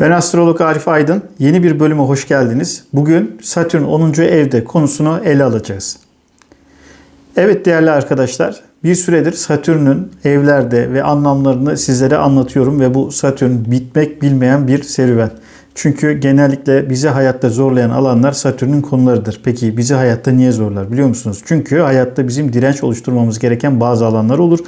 Ben astrolog Arif Aydın. Yeni bir bölüme hoş geldiniz. Bugün Satürn 10. evde konusunu ele alacağız. Evet değerli arkadaşlar, bir süredir Satürn'ün evlerde ve anlamlarını sizlere anlatıyorum ve bu Satürn bitmek bilmeyen bir serüven. Çünkü genellikle bizi hayatta zorlayan alanlar Satürn'ün konularıdır. Peki bizi hayatta niye zorlar biliyor musunuz? Çünkü hayatta bizim direnç oluşturmamız gereken bazı alanlar olur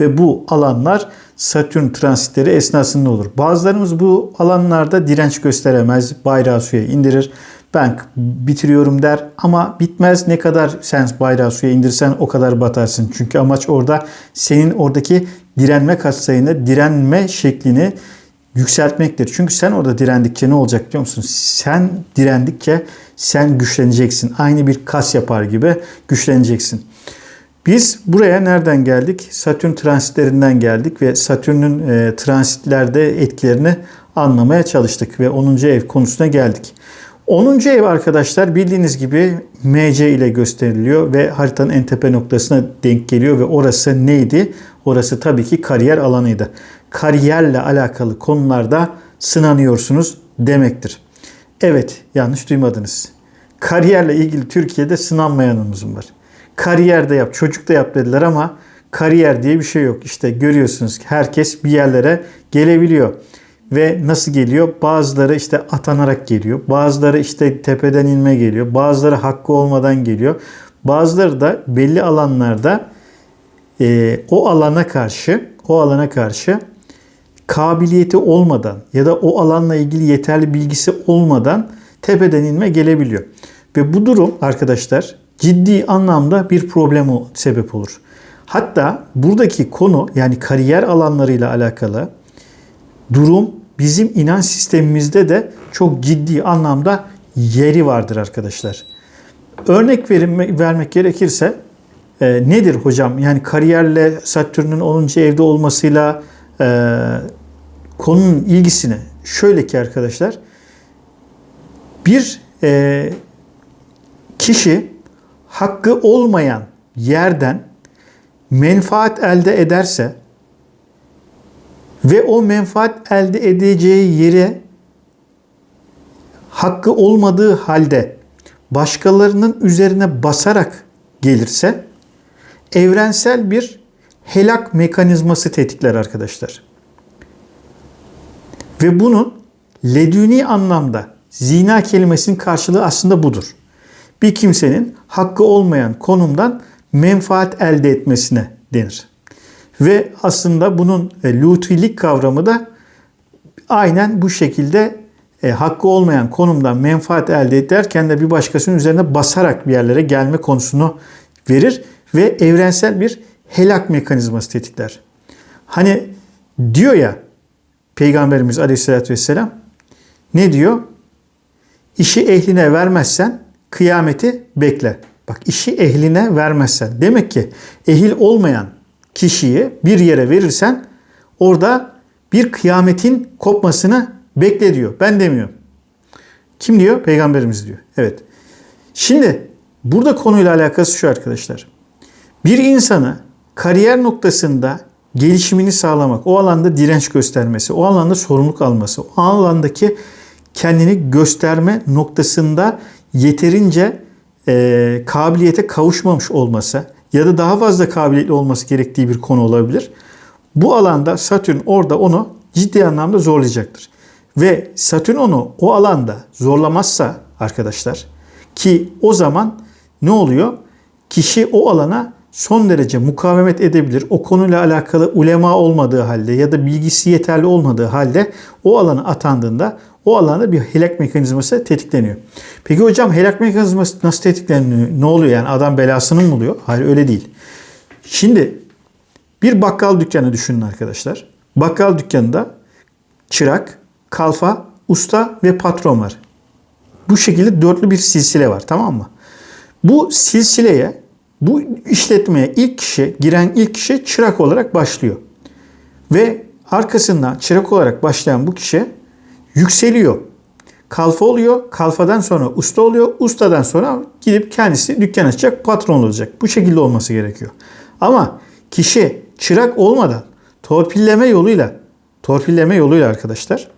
ve bu alanlar Satürn transitleri esnasında olur. Bazılarımız bu alanlarda direnç gösteremez, bayrağı suya indirir. Ben bitiriyorum der ama bitmez ne kadar sen bayrağı suya indirsen o kadar batarsın. Çünkü amaç orada senin oradaki direnme katsayını, direnme şeklini yükseltmektir. Çünkü sen orada direndikçe ne olacak biliyor musun? Sen direndikçe sen güçleneceksin. Aynı bir kas yapar gibi güçleneceksin. Biz buraya nereden geldik? Satürn transitlerinden geldik ve Satürn'ün e, transitlerde etkilerini anlamaya çalıştık ve 10. ev konusuna geldik. 10. ev arkadaşlar bildiğiniz gibi MC ile gösteriliyor ve haritanın en tepe noktasına denk geliyor ve orası neydi? Orası tabii ki kariyer alanıydı. Kariyerle alakalı konularda sınanıyorsunuz demektir. Evet yanlış duymadınız. Kariyerle ilgili Türkiye'de sınanmayanımız var. Kariyerde yap, çocuk da yap dediler ama kariyer diye bir şey yok. İşte görüyorsunuz herkes bir yerlere gelebiliyor. Ve nasıl geliyor? Bazıları işte atanarak geliyor. Bazıları işte tepeden inme geliyor. Bazıları hakkı olmadan geliyor. Bazıları da belli alanlarda e, o alana karşı o alana karşı kabiliyeti olmadan ya da o alanla ilgili yeterli bilgisi olmadan tepeden inme gelebiliyor. Ve bu durum arkadaşlar ciddi anlamda bir problem sebep olur. Hatta buradaki konu yani kariyer alanlarıyla alakalı durum bizim inanç sistemimizde de çok ciddi anlamda yeri vardır arkadaşlar. Örnek verim, vermek gerekirse e, nedir hocam? Yani kariyerle Satürn'ün 10. evde olmasıyla e, konunun ilgisini şöyle ki arkadaşlar bir e, kişi hakkı olmayan yerden menfaat elde ederse ve o menfaat elde edeceği yere hakkı olmadığı halde başkalarının üzerine basarak gelirse evrensel bir helak mekanizması tetikler arkadaşlar. Ve bunun ledüni anlamda zina kelimesinin karşılığı aslında budur. Bir kimsenin hakkı olmayan konumdan menfaat elde etmesine denir. Ve aslında bunun e, lutilik kavramı da aynen bu şekilde e, hakkı olmayan konumdan menfaat elde ederken de bir başkasının üzerine basarak bir yerlere gelme konusunu verir ve evrensel bir helak mekanizması tetikler. Hani diyor ya Peygamberimiz Aleyhisselatü Vesselam ne diyor? İşi ehline vermezsen kıyameti bekle. Bak işi ehline vermezsen. Demek ki ehil olmayan kişiyi bir yere verirsen orada bir kıyametin kopmasını bekle diyor. Ben demiyorum. Kim diyor? Peygamberimiz diyor. Evet. Şimdi burada konuyla alakası şu arkadaşlar. Bir insanı kariyer noktasında gelişimini sağlamak, o alanda direnç göstermesi, o alanda sorumluluk alması, o alandaki kendini gösterme noktasında yeterince e, kabiliyete kavuşmamış olması ya da daha fazla kabiliyetli olması gerektiği bir konu olabilir. Bu alanda Satürn orada onu ciddi anlamda zorlayacaktır. Ve Satürn onu o alanda zorlamazsa arkadaşlar ki o zaman ne oluyor? Kişi o alana son derece mukavemet edebilir. O konuyla alakalı ulema olmadığı halde ya da bilgisi yeterli olmadığı halde o alana atandığında o alanda bir helak mekanizması tetikleniyor. Peki hocam helak mekanizması nasıl tetikleniyor? Ne oluyor yani adam belasını mı buluyor? Hayır öyle değil. Şimdi bir bakkal dükkanı düşünün arkadaşlar. Bakkal dükkanında çırak, kalfa, usta ve patron var. Bu şekilde dörtlü bir silsile var tamam mı? Bu silsileye, bu işletmeye ilk kişi, giren ilk kişi çırak olarak başlıyor. Ve arkasından çırak olarak başlayan bu kişi yükseliyor. Kalfa oluyor. Kalfadan sonra usta oluyor. Ustadan sonra gidip kendisi dükkan açacak, patron olacak. Bu şekilde olması gerekiyor. Ama kişi çırak olmadan torpilleme yoluyla torpilleme yoluyla arkadaşlar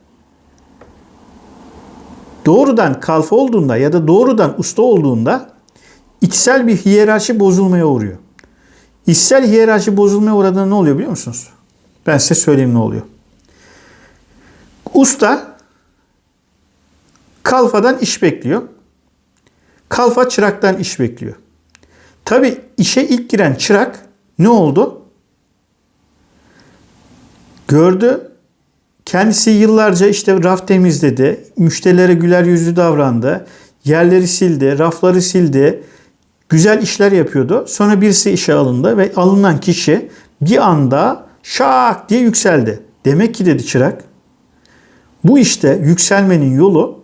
doğrudan kalfa olduğunda ya da doğrudan usta olduğunda içsel bir hiyerarşi bozulmaya uğruyor. İçsel hiyerarşi bozulmaya uğradığında ne oluyor biliyor musunuz? Ben size söyleyeyim ne oluyor. Usta kalfadan iş bekliyor. Kalfa çıraktan iş bekliyor. Tabi işe ilk giren çırak ne oldu? Gördü. Kendisi yıllarca işte raf temizledi. Müşterilere güler yüzlü davrandı. Yerleri sildi, rafları sildi. Güzel işler yapıyordu. Sonra birisi işe alındı ve alınan kişi bir anda şak diye yükseldi. Demek ki dedi çırak. Bu işte yükselmenin yolu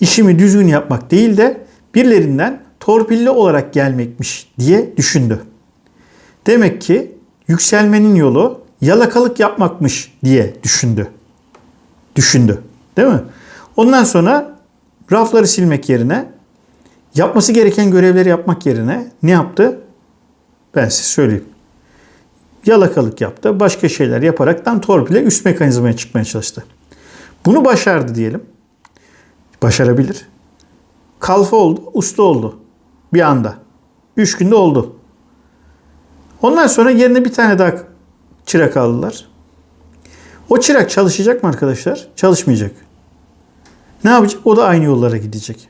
işimi düzgün yapmak değil de birilerinden torpilli olarak gelmekmiş diye düşündü. Demek ki yükselmenin yolu yalakalık yapmakmış diye düşündü. Düşündü. Değil mi? Ondan sonra rafları silmek yerine yapması gereken görevleri yapmak yerine ne yaptı? Ben size söyleyeyim. Yalakalık yaptı. Başka şeyler yaparaktan torpile üst mekanizmaya çıkmaya çalıştı. Bunu başardı diyelim. Başarabilir. Kalfa oldu, usta oldu. Bir anda. Üç günde oldu. Ondan sonra yerine bir tane daha çırak aldılar. O çırak çalışacak mı arkadaşlar? Çalışmayacak. Ne yapacak? O da aynı yollara gidecek.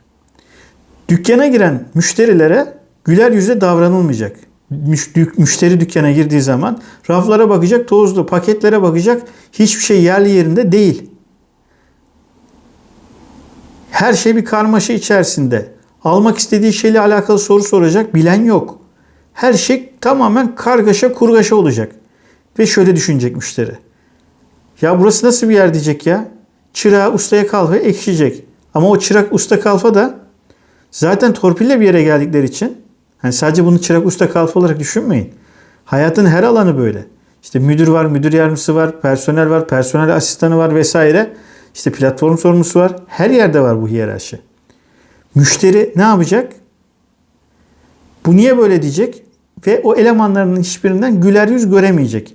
Dükkana giren müşterilere güler yüzle davranılmayacak. Müşteri dükkana girdiği zaman raflara bakacak, tozlu, paketlere bakacak. Hiçbir şey yerli yerinde değil. Her şey bir karmaşa içerisinde. Almak istediği şeyle alakalı soru soracak bilen yok. Her şey tamamen kargaşa kurgaşa olacak. Ve şöyle düşünecek müşteri. Ya burası nasıl bir yer diyecek ya? Çırağı ustaya kalfa ekşiyecek. Ama o çırak usta kalfa da zaten torpille bir yere geldikleri için hani sadece bunu çırak usta kalfa olarak düşünmeyin. Hayatın her alanı böyle. İşte müdür var, müdür yardımcısı var, personel var, personel asistanı var vesaire. İşte platform sorumlusu var. Her yerde var bu hiyerarşi. Müşteri ne yapacak? Bu niye böyle diyecek? Ve o elemanların hiçbirinden güler yüz göremeyecek.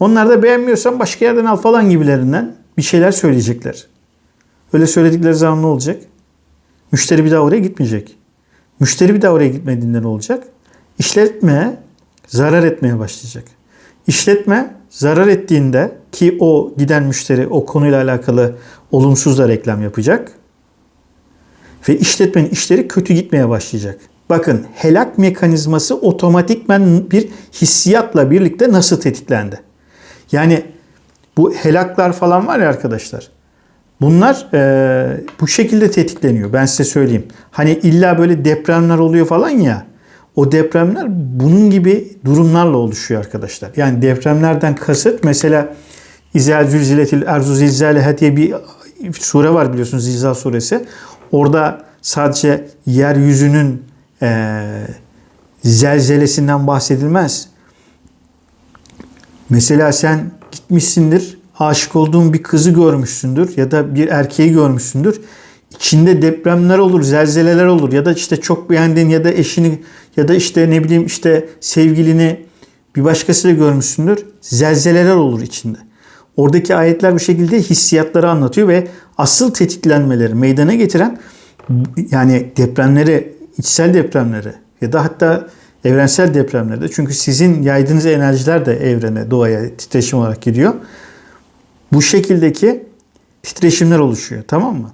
Onlar da beğenmiyorsan başka yerden al falan gibilerinden bir şeyler söyleyecekler. Öyle söyledikleri zaman ne olacak? Müşteri bir daha oraya gitmeyecek. Müşteri bir daha oraya gitmediğinde ne olacak? İşletme zarar etmeye başlayacak. İşletme zarar ettiğinde ki o giden müşteri o konuyla alakalı olumsuz da reklam yapacak. Ve işletmenin işleri kötü gitmeye başlayacak. Bakın helak mekanizması otomatikmen bir hissiyatla birlikte nasıl tetiklendi? Yani bu helaklar falan var ya arkadaşlar. Bunlar e, bu şekilde tetikleniyor. Ben size söyleyeyim. Hani illa böyle depremler oluyor falan ya. O depremler bunun gibi durumlarla oluşuyor arkadaşlar. Yani depremlerden kasıt mesela İzel zülziletil erzu zilzaleha diye bir sure var biliyorsunuz Zilzal suresi. Orada sadece yeryüzünün e, zelzelesinden bahsedilmez. Mesela sen gitmişsindir, aşık olduğun bir kızı görmüşsündür ya da bir erkeği görmüşsündür. İçinde depremler olur, zelzeleler olur ya da işte çok beğendiğin ya da eşini ya da işte ne bileyim işte sevgilini bir başkasıyla görmüşsündür. Zelzeleler olur içinde. Oradaki ayetler bu şekilde hissiyatları anlatıyor ve asıl tetiklenmeleri meydana getiren yani depremleri, içsel depremleri ya da hatta evrensel depremlerde çünkü sizin yaydığınız enerjiler de evrene, doğaya titreşim olarak gidiyor. Bu şekildeki titreşimler oluşuyor tamam mı?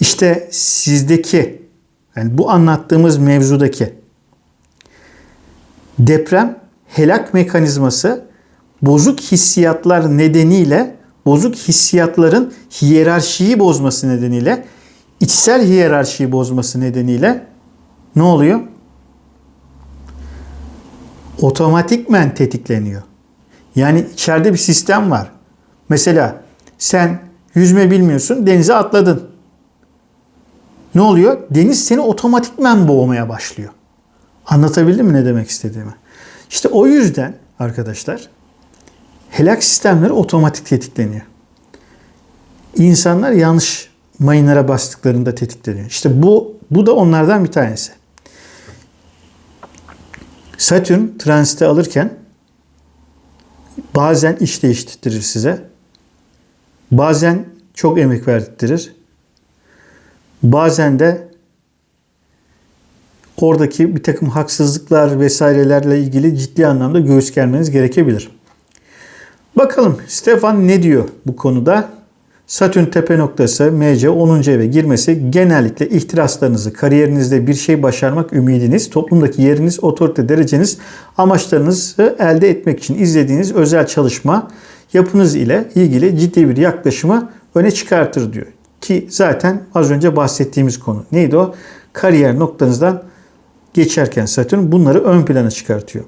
İşte sizdeki yani bu anlattığımız mevzudaki deprem helak mekanizması bozuk hissiyatlar nedeniyle bozuk hissiyatların hiyerarşiyi bozması nedeniyle içsel hiyerarşiyi bozması nedeniyle ne oluyor? Otomatikmen tetikleniyor. Yani içeride bir sistem var. Mesela sen yüzme bilmiyorsun, denize atladın. Ne oluyor? Deniz seni otomatikmen boğmaya başlıyor. Anlatabildim mi ne demek istediğimi? İşte o yüzden arkadaşlar helak sistemleri otomatik tetikleniyor. İnsanlar yanlış mayınlara bastıklarında tetikleniyor. İşte bu bu da onlardan bir tanesi. Satürn transite alırken bazen iş değiştirir size. Bazen çok emek verdirir. Bazen de oradaki bir takım haksızlıklar vesairelerle ilgili ciddi anlamda göğüs germeniz gerekebilir. Bakalım Stefan ne diyor bu konuda? Satürn tepe noktası MC 10. eve girmesi genellikle ihtiraslarınızı, kariyerinizde bir şey başarmak ümidiniz, toplumdaki yeriniz, otorite dereceniz, amaçlarınızı elde etmek için izlediğiniz özel çalışma yapınız ile ilgili ciddi bir yaklaşımı öne çıkartır diyor. Ki zaten az önce bahsettiğimiz konu. Neydi o? Kariyer noktanızdan geçerken Satürn bunları ön plana çıkartıyor.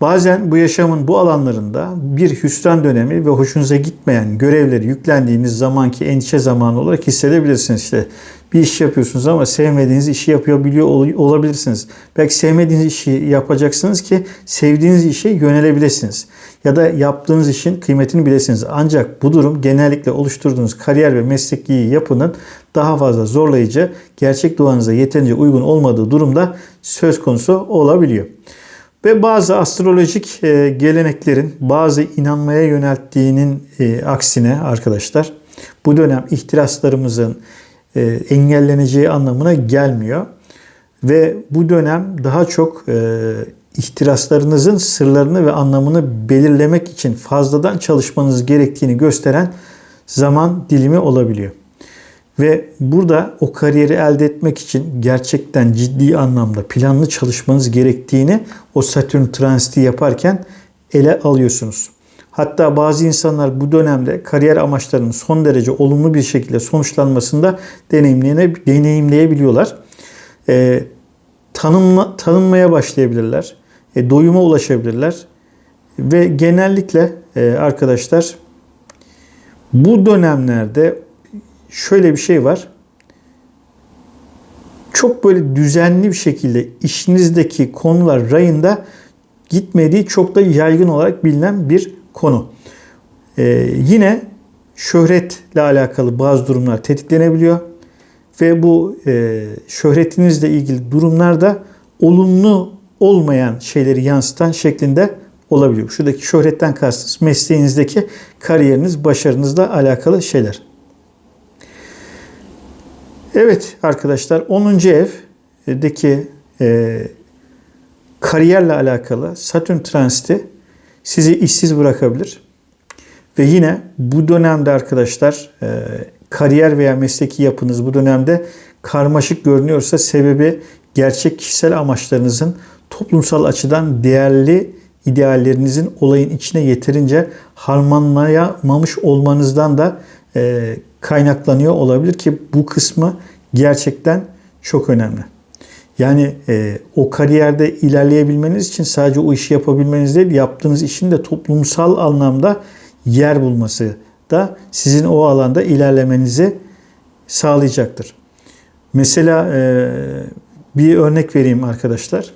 Bazen bu yaşamın bu alanlarında bir hüsran dönemi ve hoşunuza gitmeyen görevleri yüklendiğiniz zamanki endişe zamanı olarak hissedebilirsiniz. İşte bir iş yapıyorsunuz ama sevmediğiniz işi yapıyor biliyor olabilirsiniz. Belki sevmediğiniz işi yapacaksınız ki sevdiğiniz işe yönelebilirsiniz. Ya da yaptığınız işin kıymetini bilesiniz. Ancak bu durum genellikle oluşturduğunuz kariyer ve mesleki yapının daha fazla zorlayıcı, gerçek doğanıza yeterince uygun olmadığı durumda söz konusu olabiliyor. Ve bazı astrolojik e, geleneklerin bazı inanmaya yönelttiğinin e, aksine arkadaşlar bu dönem ihtiraslarımızın e, engelleneceği anlamına gelmiyor. Ve bu dönem daha çok ihtiraslarınızın sırlarını ve anlamını belirlemek için fazladan çalışmanız gerektiğini gösteren zaman dilimi olabiliyor. Ve burada o kariyeri elde etmek için gerçekten ciddi anlamda planlı çalışmanız gerektiğini o Satürn transiti yaparken ele alıyorsunuz. Hatta bazı insanlar bu dönemde kariyer amaçlarının son derece olumlu bir şekilde sonuçlanmasında deneyimleyebiliyorlar. E, tanınma, tanınmaya başlayabilirler. E, doyuma ulaşabilirler. Ve genellikle e, arkadaşlar bu dönemlerde şöyle bir şey var. Çok böyle düzenli bir şekilde işinizdeki konular rayında gitmediği çok da yaygın olarak bilinen bir konu. Ee, yine şöhretle alakalı bazı durumlar tetiklenebiliyor. Ve bu e, şöhretinizle ilgili durumlarda olumlu olmayan şeyleri yansıtan şeklinde olabiliyor. Şuradaki şöhretten kastınız mesleğinizdeki kariyeriniz, başarınızla alakalı şeyler. Evet arkadaşlar 10. evdeki e, kariyerle alakalı Satürn transiti sizi işsiz bırakabilir. Ve yine bu dönemde arkadaşlar e, kariyer veya mesleki yapınız bu dönemde karmaşık görünüyorsa sebebi gerçek kişisel amaçlarınızın toplumsal açıdan değerli ideallerinizin olayın içine yeterince harmanlayamamış olmanızdan da e, kaynaklanıyor olabilir ki bu kısmı gerçekten çok önemli. Yani e, o kariyerde ilerleyebilmeniz için sadece o işi yapabilmeniz değil, yaptığınız işin de toplumsal anlamda yer bulması da sizin o alanda ilerlemenizi sağlayacaktır. Mesela e, bir örnek vereyim arkadaşlar.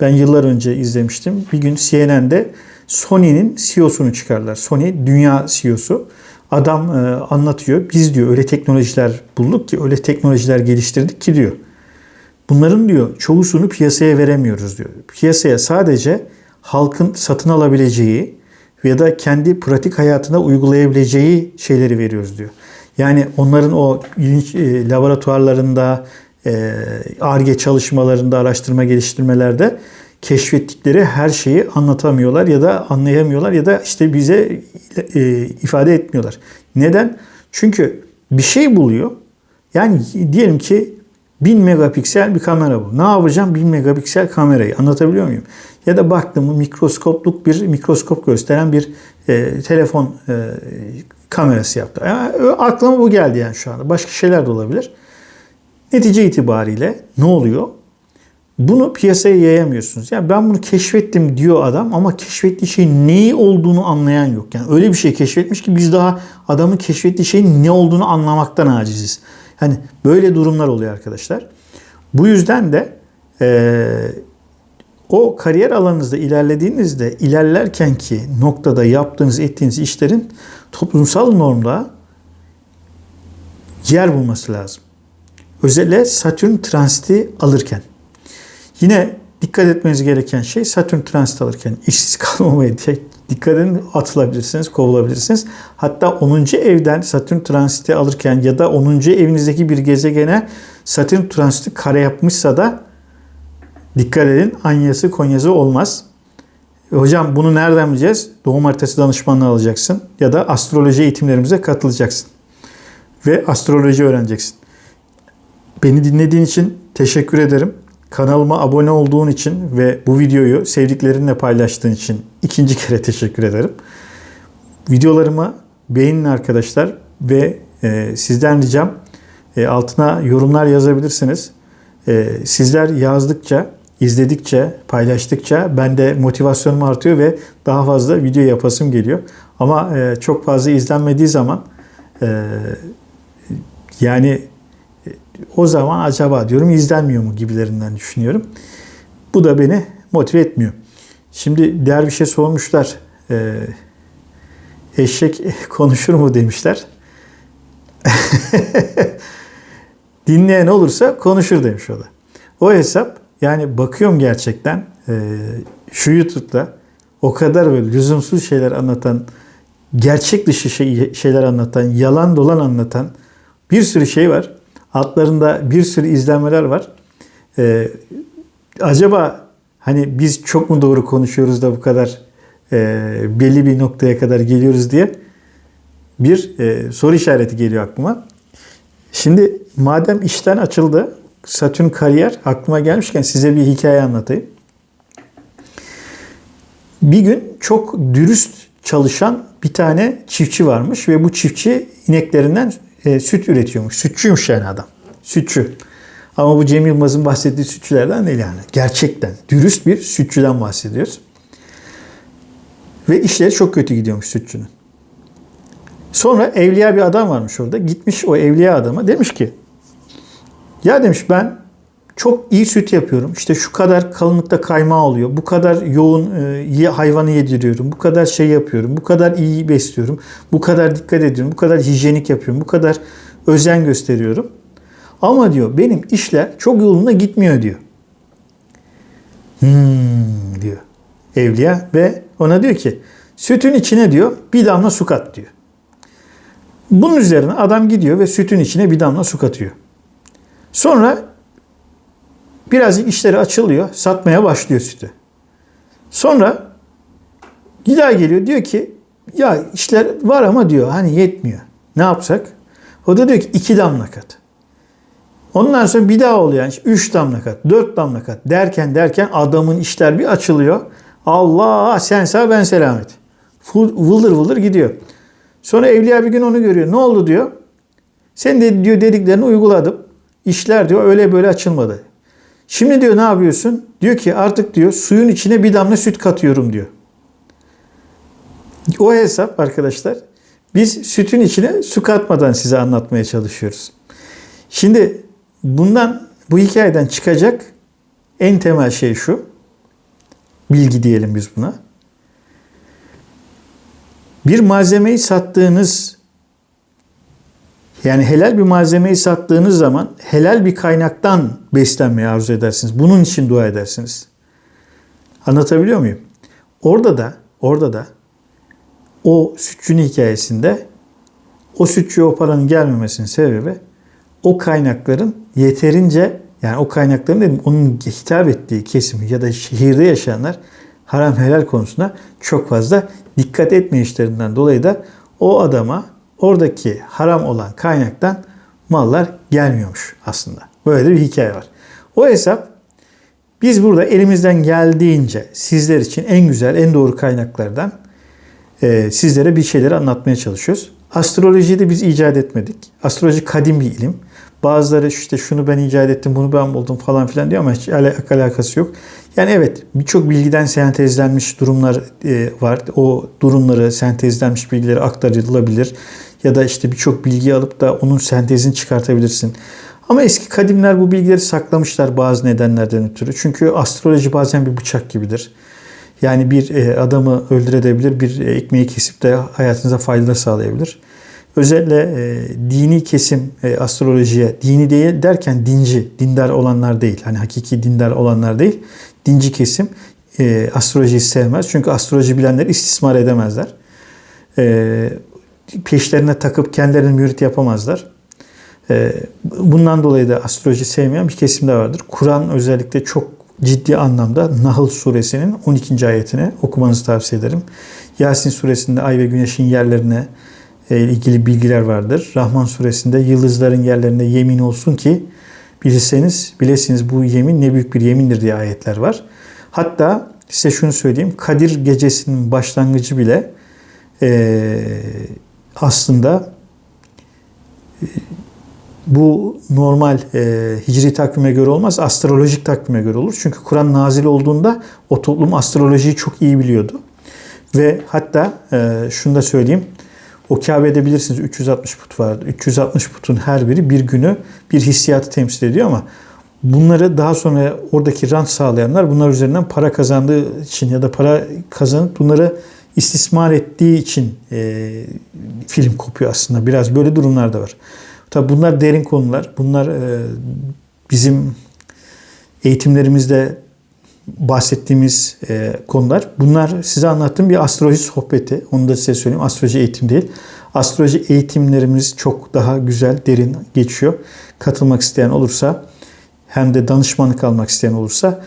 Ben yıllar önce izlemiştim. Bir gün CNN'de Sony'nin CEO'sunu çıkarlar. Sony dünya CEO'su. Adam e, anlatıyor. Biz diyor öyle teknolojiler bulduk ki öyle teknolojiler geliştirdik ki diyor. Bunların diyor çoğusunu piyasaya veremiyoruz diyor. Piyasaya sadece halkın satın alabileceği ya da kendi pratik hayatına uygulayabileceği şeyleri veriyoruz diyor. Yani onların o e, laboratuvarlarında, ARGE çalışmalarında, araştırma geliştirmelerde keşfettikleri her şeyi anlatamıyorlar ya da anlayamıyorlar ya da işte bize e, ifade etmiyorlar. Neden? Çünkü bir şey buluyor. Yani diyelim ki 1000 megapiksel bir kamera bu. Ne yapacağım 1000 megapiksel kamerayı anlatabiliyor muyum? Ya da baktım mikroskopluk bir mikroskop gösteren bir e, telefon e, kamerası yaptı. Yani, aklıma bu geldi yani şu anda. Başka şeyler de olabilir. Netice itibariyle ne oluyor? Bunu piyasaya yayamıyorsunuz. Yani ben bunu keşfettim diyor adam ama keşfettiği şeyin neyi olduğunu anlayan yok. Yani öyle bir şey keşfetmiş ki biz daha adamın keşfettiği şeyin ne olduğunu anlamaktan aciziz. Hani böyle durumlar oluyor arkadaşlar. Bu yüzden de e, o kariyer alanınızda ilerlediğinizde ilerlerken ki noktada yaptığınız ettiğiniz işlerin toplumsal normda yer bulması lazım. Özellikle Satürn transiti alırken. Yine dikkat etmeniz gereken şey Satürn transit alırken işsiz kalmamaya Dikkat edin atılabilirsiniz, kovulabilirsiniz. Hatta 10. evden Satürn transiti alırken ya da 10. evinizdeki bir gezegene Satürn transiti kare yapmışsa da dikkat edin Anyası Konyası olmaz. Hocam bunu nereden bileceğiz? Doğum haritası danışmanlığı alacaksın ya da astroloji eğitimlerimize katılacaksın. Ve astroloji öğreneceksin. Beni dinlediğin için teşekkür ederim. Kanalıma abone olduğun için ve bu videoyu sevdiklerinle paylaştığın için ikinci kere teşekkür ederim. Videolarımı beğenin arkadaşlar ve e, sizden ricam e, altına yorumlar yazabilirsiniz. E, sizler yazdıkça, izledikçe, paylaştıkça bende motivasyonum artıyor ve daha fazla video yapasım geliyor. Ama e, çok fazla izlenmediği zaman e, yani o zaman acaba diyorum izlenmiyor mu gibilerinden düşünüyorum. Bu da beni motive etmiyor. Şimdi şey sormuşlar. Ee, eşek konuşur mu demişler. Dinleyen olursa konuşur demiş o da. O hesap yani bakıyorum gerçekten e, şu YouTube'da o kadar böyle lüzumsuz şeyler anlatan, gerçek dışı şey, şeyler anlatan, yalan dolan anlatan bir sürü şey var. Altlarında bir sürü izlenmeler var. Ee, acaba hani biz çok mu doğru konuşuyoruz da bu kadar e, belli bir noktaya kadar geliyoruz diye bir e, soru işareti geliyor aklıma. Şimdi madem işten açıldı Satürn kariyer aklıma gelmişken size bir hikaye anlatayım. Bir gün çok dürüst çalışan bir tane çiftçi varmış ve bu çiftçi ineklerinden e, süt üretiyormuş. Sütçüymüş yani adam. Sütçü. Ama bu Cem Yılmaz'ın bahsettiği sütçülerden değil yani. Gerçekten dürüst bir sütçüden bahsediyoruz. Ve işleri çok kötü gidiyormuş sütçünün. Sonra evliya bir adam varmış orada. Gitmiş o evliya adama demiş ki ya demiş ben çok iyi süt yapıyorum. İşte şu kadar kalınlıkta kaymağı oluyor. Bu kadar yoğun e, hayvanı yediriyorum. Bu kadar şey yapıyorum. Bu kadar iyi besliyorum. Bu kadar dikkat ediyorum. Bu kadar hijyenik yapıyorum. Bu kadar özen gösteriyorum. Ama diyor benim işler çok yolunda gitmiyor diyor. Hmm diyor evliya ve ona diyor ki sütün içine diyor bir damla su kat diyor. Bunun üzerine adam gidiyor ve sütün içine bir damla su katıyor. Sonra birazcık işleri açılıyor. Satmaya başlıyor sütü. Sonra bir geliyor diyor ki ya işler var ama diyor hani yetmiyor. Ne yapsak? O da diyor ki iki damla kat. Ondan sonra bir daha oluyor. Yani üç damla kat, dört damla kat derken derken adamın işler bir açılıyor. Allah sen sağ ben selamet. Vıldır vıldır gidiyor. Sonra evliya bir gün onu görüyor. Ne oldu diyor. Sen de diyor dediklerini uyguladım. İşler diyor öyle böyle açılmadı. Şimdi diyor ne yapıyorsun? Diyor ki artık diyor suyun içine bir damla süt katıyorum diyor. O hesap arkadaşlar biz sütün içine su katmadan size anlatmaya çalışıyoruz. Şimdi bundan bu hikayeden çıkacak en temel şey şu. Bilgi diyelim biz buna. Bir malzemeyi sattığınız yani helal bir malzemeyi sattığınız zaman helal bir kaynaktan beslenmeyi arzu edersiniz. Bunun için dua edersiniz. Anlatabiliyor muyum? Orada da orada da o sütçünün hikayesinde o sütçüye o paranın gelmemesinin sebebi o kaynakların yeterince yani o kaynakların dedim onun hitap ettiği kesimi ya da şehirde yaşayanlar haram helal konusunda çok fazla dikkat etmeyişlerinden dolayı da o adama oradaki haram olan kaynaktan mallar gelmiyormuş aslında. Böyle bir hikaye var. O hesap biz burada elimizden geldiğince sizler için en güzel, en doğru kaynaklardan e, sizlere bir şeyleri anlatmaya çalışıyoruz. Astrolojiyi de biz icat etmedik. Astroloji kadim bir ilim. Bazıları işte şunu ben icat ettim, bunu ben buldum falan filan diyor ama hiç alakası yok. Yani evet birçok bilgiden sentezlenmiş durumlar e, var. O durumları, sentezlenmiş bilgileri aktarılabilir. Ya da işte birçok bilgi alıp da onun sentezini çıkartabilirsin. Ama eski kadimler bu bilgileri saklamışlar bazı nedenlerden ötürü. Çünkü astroloji bazen bir bıçak gibidir. Yani bir e, adamı öldürebilir, bir ekmeği kesip de hayatınıza fayda sağlayabilir. Özellikle e, dini kesim e, astrolojiye, dini değil derken dinci, dindar olanlar değil. Hani hakiki dindar olanlar değil. Dinci kesim e, astrolojiyi sevmez. Çünkü astroloji bilenleri istismar edemezler. E, peşlerine takıp kendilerini mürit yapamazlar. E, bundan dolayı da astroloji sevmeyen bir kesim de vardır. Kur'an özellikle çok ciddi anlamda Nahl suresinin 12. ayetini okumanızı tavsiye ederim. Yasin suresinde ay ve güneşin yerlerine e, ilgili bilgiler vardır. Rahman suresinde yıldızların yerlerine yemin olsun ki bilirseniz bilesiniz bu yemin ne büyük bir yemindir diye ayetler var. Hatta size şunu söyleyeyim. Kadir gecesinin başlangıcı bile e, aslında e, bu normal e, hicri takvime göre olmaz, astrolojik takvime göre olur. Çünkü Kur'an nazil olduğunda o toplum astrolojiyi çok iyi biliyordu. Ve hatta e, şunu da söyleyeyim. O Kabe'de bilirsiniz 360 put vardı. 360 putun her biri bir günü bir hissiyatı temsil ediyor ama bunları daha sonra oradaki rant sağlayanlar bunlar üzerinden para kazandığı için ya da para kazanıp bunları istismar ettiği için e, film kopuyor aslında. Biraz böyle durumlar da var. Tabi bunlar derin konular. Bunlar e, bizim eğitimlerimizde bahsettiğimiz e, konular. Bunlar size anlattığım bir astroloji sohbeti. Onu da size söyleyeyim. Astroloji eğitim değil. Astroloji eğitimlerimiz çok daha güzel, derin geçiyor. Katılmak isteyen olursa hem de danışmanlık almak isteyen olursa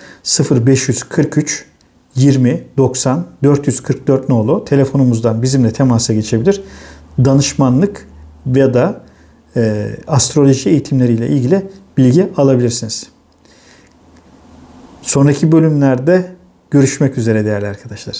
0543 20 90 444 nolu telefonumuzdan bizimle temasa geçebilir. Danışmanlık ya da e, astroloji eğitimleriyle ilgili bilgi alabilirsiniz. Sonraki bölümlerde görüşmek üzere değerli arkadaşlar.